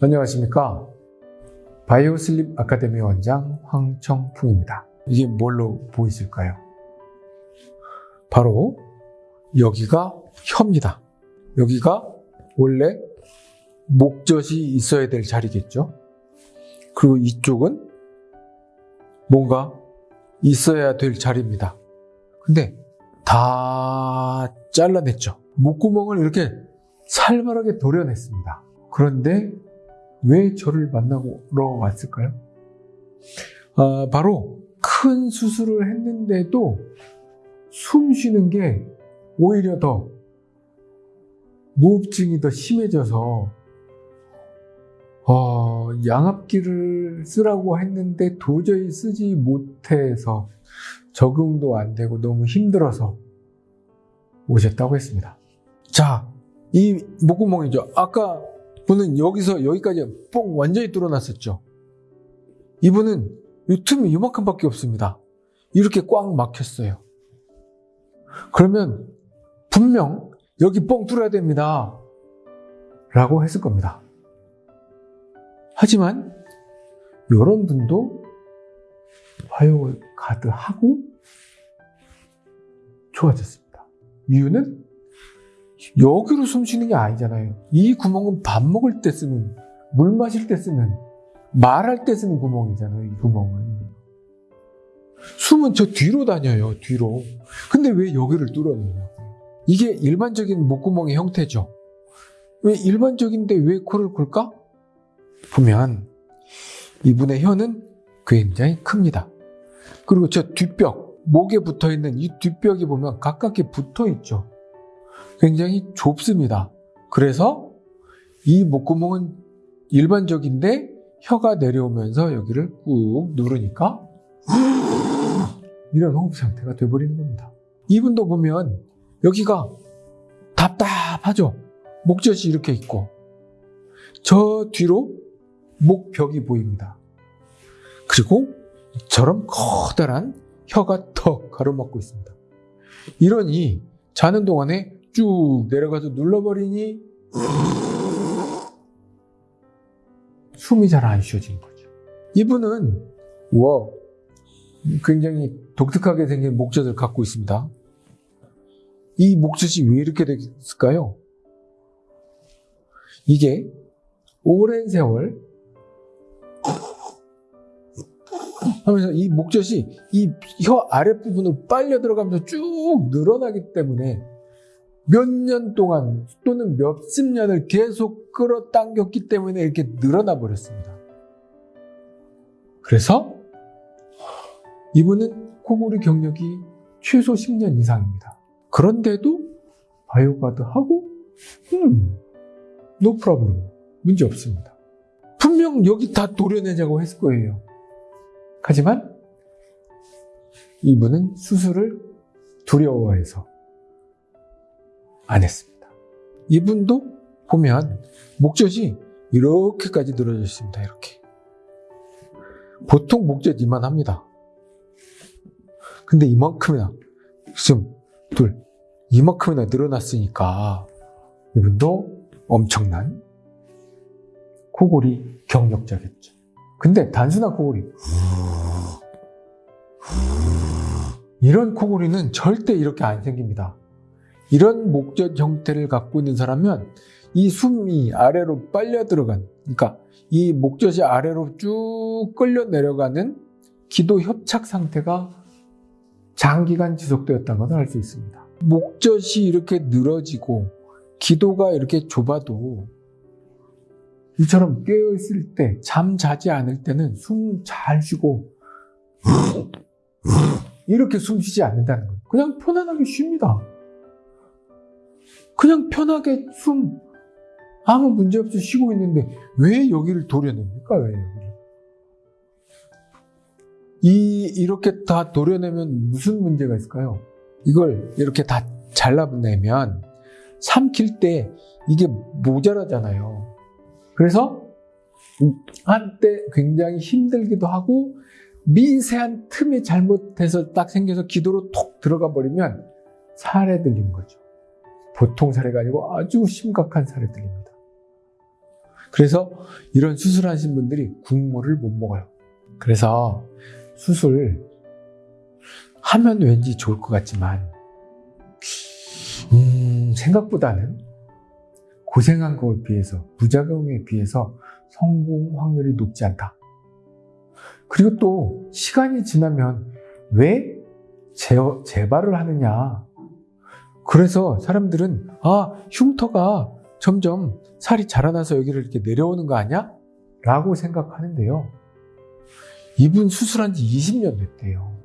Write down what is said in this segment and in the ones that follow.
안녕하십니까. 바이오슬립 아카데미 원장 황청풍입니다. 이게 뭘로 보이실까요? 바로 여기가 혀입니다. 여기가 원래 목젖이 있어야 될 자리겠죠? 그리고 이쪽은 뭔가 있어야 될 자리입니다. 근데 다 잘라냈죠. 목구멍을 이렇게 살벌하게 도려냈습니다. 그런데 왜 저를 만나러 왔을까요? 아, 바로 큰 수술을 했는데도 숨 쉬는 게 오히려 더 무흡증이 더 심해져서 어, 양압기를 쓰라고 했는데 도저히 쓰지 못해서 적응도 안 되고 너무 힘들어서 오셨다고 했습니다. 자, 이 목구멍이죠. 아까 분은 여기서 여기까지 뽕 완전히 뚫어놨었죠. 이분은 이 틈이 이만큼밖에 없습니다. 이렇게 꽉 막혔어요. 그러면 분명 여기 뽕 뚫어야 됩니다. 라고 했을 겁니다. 하지만 이런 분도 화요일 가드하고 좋아졌습니다. 이유는 여기로 숨 쉬는 게 아니잖아요. 이 구멍은 밥 먹을 때 쓰는, 물 마실 때 쓰는, 말할 때 쓰는 구멍이잖아요. 이 구멍은. 숨은 저 뒤로 다녀요. 뒤로. 근데 왜 여기를 뚫어내냐고. 이게 일반적인 목구멍의 형태죠. 왜 일반적인데 왜 코를 골까? 보면 이분의 혀는 굉장히 큽니다. 그리고 저 뒷벽, 목에 붙어 있는 이 뒷벽이 보면 가깝게 붙어 있죠. 굉장히 좁습니다. 그래서 이 목구멍은 일반적인데 혀가 내려오면서 여기를 꾹 누르니까 이런 호흡 상태가 돼버리는 겁니다. 이분도 보면 여기가 답답하죠. 목젖이 이렇게 있고 저 뒤로 목벽이 보입니다. 그리고 저런 커다란 혀가 더 가로막고 있습니다. 이러니 자는 동안에 쭉 내려가서 눌러버리니 숨이 잘 안 쉬어진 거죠. 이분은 와 굉장히 독특하게 생긴 목젖을 갖고 있습니다. 이 목젖이 왜 이렇게 됐을까요? 이게 오랜 세월 하면서 이 목젖이 이 혀 아랫부분으로 빨려 들어가면서 쭉 늘어나기 때문에 몇 년 동안 또는 몇십 년을 계속 끌어당겼기 때문에 이렇게 늘어나 버렸습니다. 그래서 이분은 코골이 경력이 최소 10년 이상입니다. 그런데도 바이오가드 하고 음, no problem 문제 없습니다. 분명 여기 다 도려내자고 했을 거예요. 하지만 이분은 수술을 두려워해서 안 했습니다. 이분도 보면 목젖이 이렇게까지 늘어져 있습니다. 이렇게. 보통 목젖 이만합니다. 근데 이만큼이나 지금 둘 이만큼이나 늘어났으니까 이분도 엄청난 코골이 경력자겠죠. 근데 단순한 코골이 이런 코골이는 절대 이렇게 안 생깁니다. 이런 목젖 형태를 갖고 있는 사람은 이 숨이 아래로 빨려 들어간 그러니까 이 목젖이 아래로 쭉 끌려 내려가는 기도 협착 상태가 장기간 지속되었다는 것을 알 수 있습니다. 목젖이 이렇게 늘어지고 기도가 이렇게 좁아도 이처럼 깨어있을 때, 잠 자지 않을 때는 숨 잘 쉬고 이렇게 숨 쉬지 않는다는 거예요. 그냥 편안하게 쉽니다. 그냥 편하게 숨 아무 문제 없이 쉬고 있는데 왜 여기를 도려냅니까? 왜 여기를? 이 이렇게 다 도려내면 무슨 문제가 있을까요? 이걸 이렇게 다 잘라내면 삼킬 때 이게 모자라잖아요. 그래서 한때 굉장히 힘들기도 하고 미세한 틈이 잘못해서 딱 생겨서 기도로 톡 들어가 버리면 살에 들린 거죠. 보통 사례가 아니고 아주 심각한 사례들입니다. 그래서 이런 수술하신 분들이 국물을 못 먹어요. 그래서 수술 하면 왠지 좋을 것 같지만 음, 생각보다는 고생한 것에 비해서 부작용에 비해서 성공 확률이 높지 않다. 그리고 또 시간이 지나면 왜 재, 재발을 하느냐. 그래서 사람들은 아 흉터가 점점 살이 자라나서 여기를 이렇게 내려오는 거 아니야? 라고 생각하는데요. 이분 수술한 지 20년 됐대요.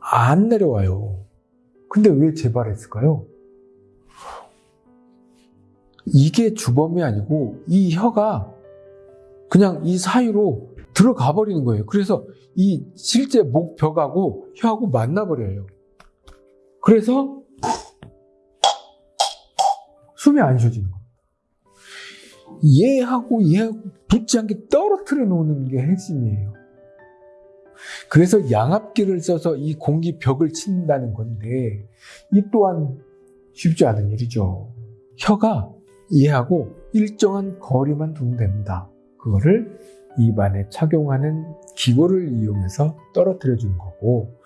안 내려와요. 근데 왜 재발했을까요? 이게 주범이 아니고 이 혀가 그냥 이 사이로 들어가 버리는 거예요. 그래서 이 실제 목벽하고 혀하고 만나버려요. 그래서 숨이 안 쉬어지는 거예요. 얘하고 얘하고 붙지 않게 떨어뜨려 놓는 게 핵심이에요. 그래서 양압기를 써서 이 공기 벽을 친다는 건데 이 또한 쉽지 않은 일이죠. 혀가 얘하고 일정한 거리만 두면 됩니다. 그거를 입 안에 착용하는 기구를 이용해서 떨어뜨려 주는 거고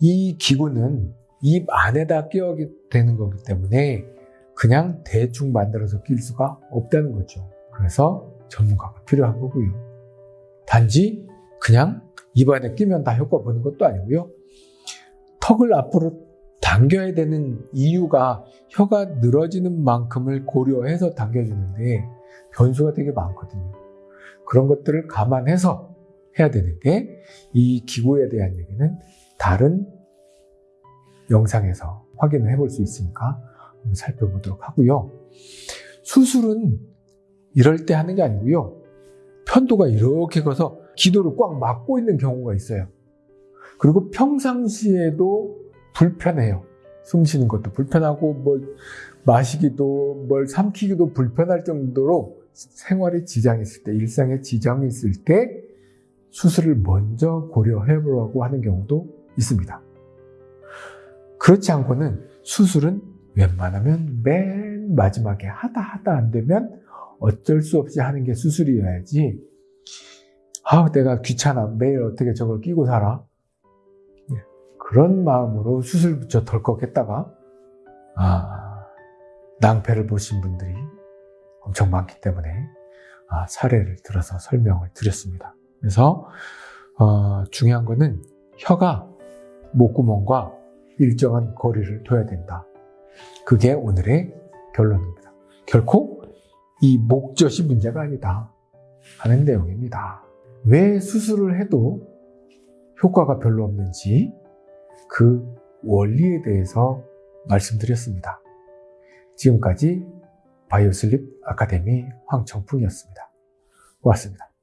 이 기구는 입 안에다 끼워게 되는 거기 때문에 그냥 대충 만들어서 낄 수가 없다는 거죠. 그래서 전문가가 필요한 거고요. 단지 그냥 입 안에 끼면 다 효과 보는 것도 아니고요. 턱을 앞으로 당겨야 되는 이유가 혀가 늘어지는 만큼을 고려해서 당겨주는데 변수가 되게 많거든요. 그런 것들을 감안해서 해야 되는데 이 기구에 대한 얘기는 다른 영상에서 확인을 해볼 수 있으니까 한번 살펴보도록 하고요. 수술은 이럴 때 하는 게 아니고요. 편도가 이렇게 가서 기도를 꽉 막고 있는 경우가 있어요. 그리고 평상시에도 불편해요. 숨 쉬는 것도 불편하고 뭘 마시기도 뭘 삼키기도 불편할 정도로 생활에 지장이 있을 때, 일상에 지장이 있을 때 수술을 먼저 고려해 보라고 하는 경우도 있습니다. 그렇지 않고는 수술은 웬만하면 맨 마지막에 하다 하다 안 되면 어쩔 수 없이 하는 게 수술이어야지. 아, 내가 귀찮아. 매일 어떻게 저걸 끼고 살아? 예, 그런 마음으로 수술부터 덜컥 했다가, 아, 낭패를 보신 분들이 엄청 많기 때문에, 아, 사례를 들어서 설명을 드렸습니다. 그래서, 어, 중요한 거는 혀가 목구멍과 일정한 거리를 둬야 된다. 그게 오늘의 결론입니다. 결코 이 목젖이 문제가 아니다 하는 내용입니다. 왜 수술을 해도 효과가 별로 없는지 그 원리에 대해서 말씀드렸습니다. 지금까지 바이오슬립 아카데미 황청풍이었습니다. 고맙습니다.